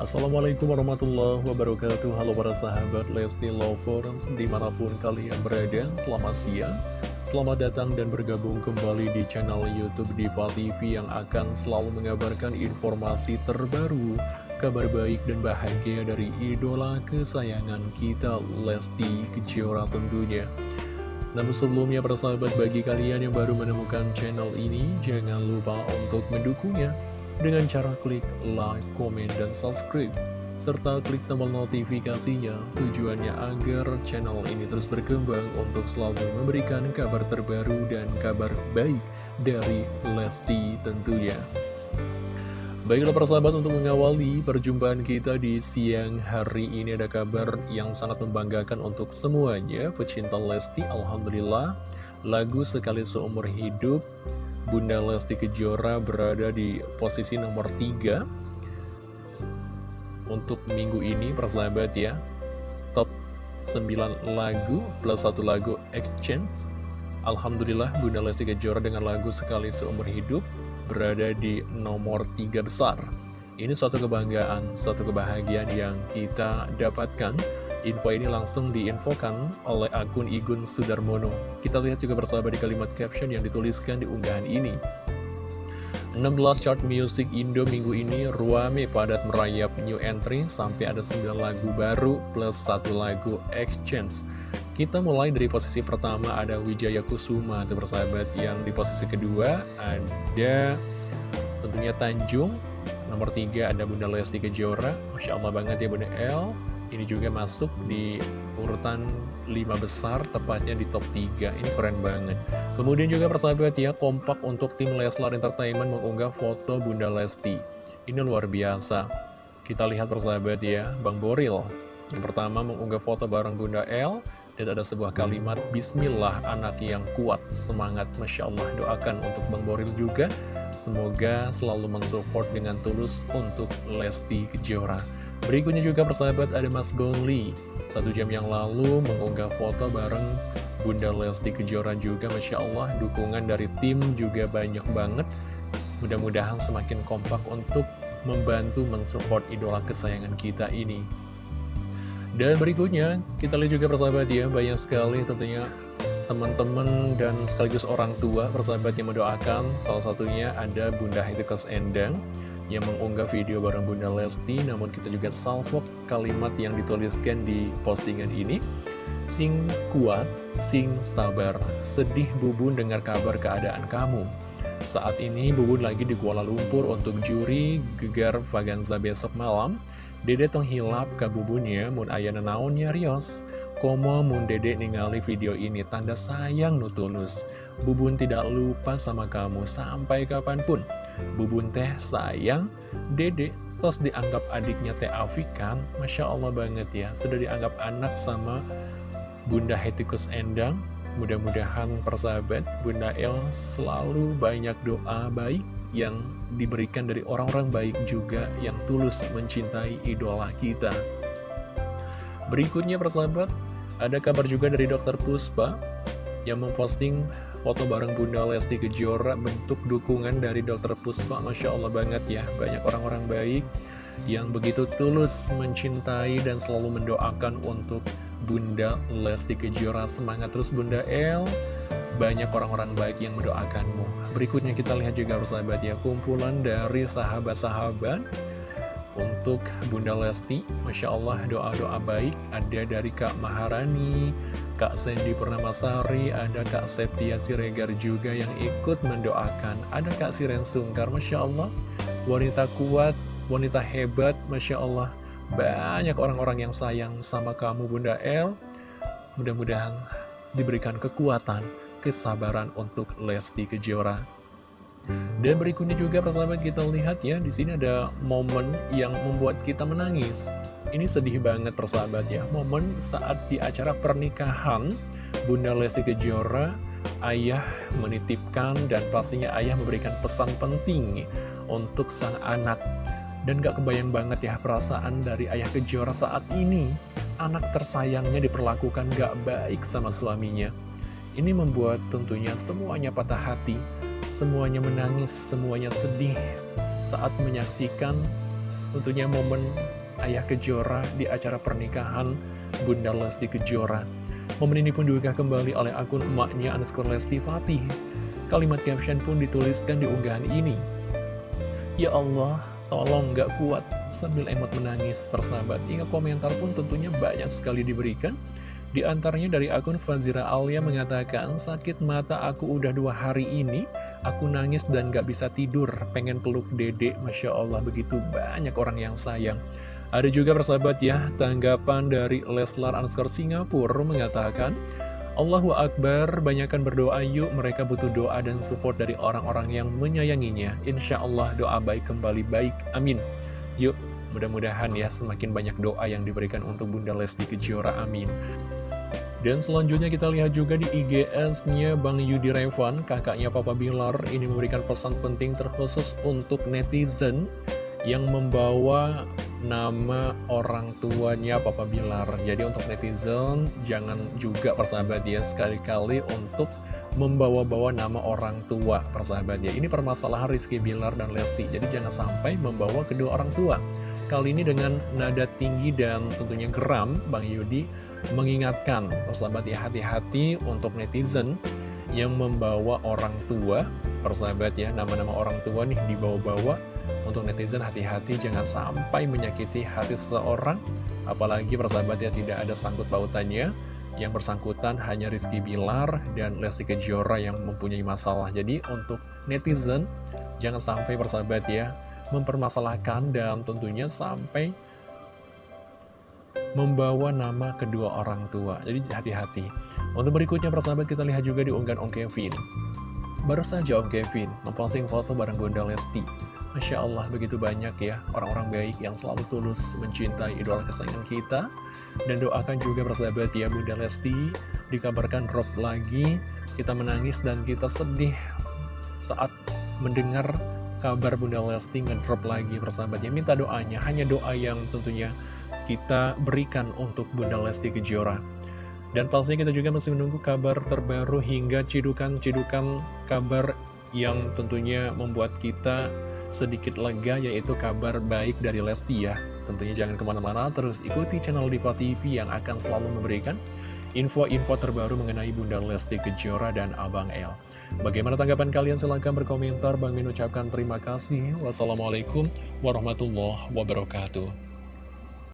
Assalamualaikum warahmatullahi wabarakatuh. Halo para sahabat Lesti Lovers Di mana pun kalian berada Selamat siang. Selamat datang dan bergabung kembali di channel Youtube Diva TV Yang akan selalu mengabarkan informasi terbaru Kabar baik dan bahagia dari idola kesayangan kita Lesti Kejora tentunya. Namun sebelumnya para sahabat bagi kalian yang baru menemukan channel ini Jangan lupa untuk mendukungnya dengan cara klik like, komen, dan subscribe serta klik tombol notifikasinya tujuannya agar channel ini terus berkembang untuk selalu memberikan kabar terbaru dan kabar baik dari Lesti tentunya. Baiklah persahabat untuk mengawali perjumpaan kita di siang hari ini ada kabar yang sangat membanggakan untuk semuanya pecinta Lesti Alhamdulillah lagu sekali seumur hidup Bunda Lesti Kejora berada di posisi nomor 3 Untuk minggu ini persahabat ya Top 9 lagu plus satu lagu Exchange. Alhamdulillah Bunda Lesti Kejora dengan lagu Sekali Seumur Hidup Berada di nomor 3 besar. Ini suatu kebanggaan, suatu kebahagiaan yang kita dapatkan Info ini langsung diinfokan oleh akun Igun Sudarmono. Kita lihat juga bersama di kalimat caption yang dituliskan di unggahan ini. 16 chart music Indo minggu ini ruame padat merayap new entry sampai ada 9 lagu baru plus satu lagu exchange. Kita mulai dari posisi pertama ada Wijaya Kusuma atau bersahabat yang di posisi kedua ada tentunya Tanjung nomor 3 ada Bunda Lesti Kejora Masya Allah banget ya Bunda L ini juga masuk di urutan 5 besar, tepatnya di top 3. Ini keren banget. Kemudian juga persahabat ya, kompak untuk tim Leslar Entertainment mengunggah foto Bunda Lesti. Ini luar biasa. Kita lihat persahabat ya, Bang Boril. Yang pertama mengunggah foto bareng Bunda L, dan ada sebuah kalimat, Bismillah anak yang kuat, semangat, Masya Allah. Doakan untuk Bang Boril juga, semoga selalu mensupport dengan tulus untuk Lesti Kejora. Berikutnya juga persahabat ada Mas Gongli. Satu jam yang lalu mengunggah foto bareng Bunda Lesti Kejora juga Masya Allah dukungan dari tim juga banyak banget. Mudah-mudahan semakin kompak untuk membantu mensupport idola kesayangan kita ini. Dan berikutnya kita lihat juga persahabat ya Banyak sekali tentunya teman-teman dan sekaligus orang tua persahabat yang mendoakan. Salah satunya ada Bunda Hetikas Endang yang mengunggah video bareng Bunda Lesti namun kita juga salvo kalimat yang dituliskan di postingan ini. Sing kuat, sing sabar, sedih Bubun dengar kabar keadaan kamu. Saat ini Bubun lagi di Kuala Lumpur untuk juri gegar Vaganza besok malam. Dede tong hilap ke Bubunnya mun ayana naonnya Rios. Komo mun dede ningali video ini tanda sayang nutulus Bubun tidak lupa sama kamu sampai kapan pun. Bubun teh sayang dede Terus dianggap adiknya teh Afikan Masya Allah banget ya Sudah dianggap anak sama Bunda Hetikus Endang. Mudah-mudahan persahabat Bunda El selalu banyak doa baik Yang diberikan dari orang-orang baik juga Yang tulus mencintai idola kita. Berikutnya persahabat ada kabar juga dari dokter Puspa yang memposting foto bareng Bunda Lesti Kejora bentuk dukungan dari dokter Puspa. Masya Allah banget ya, banyak orang-orang baik yang begitu tulus mencintai dan selalu mendoakan untuk Bunda Lesti Kejora. Semangat terus Bunda El, banyak orang-orang baik yang mendoakanmu. Berikutnya kita lihat juga persahabat ya, kumpulan dari sahabat-sahabat untuk Bunda Lesti, Masya Allah doa-doa baik ada dari Kak Maharani, Kak Sandy Purnamasari, ada Kak Septia Siregar juga yang ikut mendoakan. Ada Kak Siren Sungkar, Masya Allah, wanita kuat, wanita hebat, Masya Allah. Banyak orang-orang yang sayang sama kamu Bunda El. Mudah-mudahan diberikan kekuatan, kesabaran untuk Lesti Kejora. Dan berikutnya juga persahabat kita lihat ya, di sini ada momen yang membuat kita menangis. Ini sedih banget persahabat ya, momen saat di acara pernikahan Bunda Lesti Kejora, ayah menitipkan dan pastinya ayah memberikan pesan penting untuk sang anak. Dan gak kebayang banget ya perasaan dari ayah Kejora saat ini, anak tersayangnya diperlakukan gak baik sama suaminya. Ini membuat tentunya semuanya patah hati, Semuanya menangis, semuanya sedih saat menyaksikan tentunya momen Ayah Kejora di acara pernikahan Bunda Lesti Kejora. Momen ini pun diunggah kembali oleh akun emaknya underscore Lesti Fatih. Kalimat caption pun dituliskan di unggahan ini. Ya Allah, tolong gak kuat sambil emot menangis persahabat. Hingga komentar pun tentunya banyak sekali diberikan. Di antaranya dari akun Fazira Alia mengatakan, sakit mata aku udah dua hari ini, aku nangis dan gak bisa tidur, pengen peluk dedek, Masya Allah begitu banyak orang yang sayang. Ada juga persahabat ya, tanggapan dari Leslar Anskar Singapura mengatakan, Allahu Akbar, banyakkan berdoa yuk, mereka butuh doa dan support dari orang-orang yang menyayanginya. Insya Allah doa baik kembali baik, amin. Yuk, mudah-mudahan ya semakin banyak doa yang diberikan untuk Bunda Lesti Kejora, amin. Dan selanjutnya kita lihat juga di IGS-nya Bang Yudi Revan, kakaknya Papa Bilar, ini memberikan pesan penting terkhusus untuk netizen yang membawa nama orang tuanya Papa Bilar. Jadi untuk netizen, jangan juga persahabat ya, sekali-kali untuk membawa-bawa nama orang tua persahabat ya. Ini permasalahan Rizky Bilar dan Lesti, jadi jangan sampai membawa kedua orang tua. Kali ini dengan nada tinggi dan tentunya geram, Bang Yudi mengingatkan persahabat ya hati-hati untuk netizen yang membawa orang tua. Persahabat ya nama-nama orang tua nih dibawa-bawa untuk netizen hati-hati jangan sampai menyakiti hati seseorang. Apalagi persahabat ya tidak ada sangkut pautannya. Yang bersangkutan hanya Rizky Bilar dan Lesti Kejora yang mempunyai masalah. Jadi untuk netizen jangan sampai persahabat ya mempermasalahkan dan tentunya sampai membawa nama kedua orang tua. Jadi hati-hati. Untuk berikutnya persahabat kita lihat juga di unggahan Om Kevin. Baru saja Om Kevin memposting foto bareng Bunda Lesti. Masya Allah begitu banyak ya orang-orang baik yang selalu tulus mencintai idola kesayangan kita. Dan doakan juga persahabat ya Bunda Lesti dikabarkan drop lagi. Kita menangis dan kita sedih saat mendengar kabar Bunda Lesti ngedrop lagi persahabat ya. Minta doanya, hanya doa yang tentunya kita berikan untuk Bunda Lesti Kejora. Dan pastinya kita juga masih menunggu kabar terbaru hingga cidukan-cidukan kabar yang tentunya membuat kita sedikit lega yaitu kabar baik dari Lesti ya. Tentunya jangan ke mana-mana, terus ikuti channel Diva TV yang akan selalu memberikan info-info terbaru mengenai Bunda Lesti Kejora dan Abang El. Bagaimana tanggapan kalian? Silahkan berkomentar. Bang Min ucapkan terima kasih. Wassalamualaikum warahmatullahi wabarakatuh.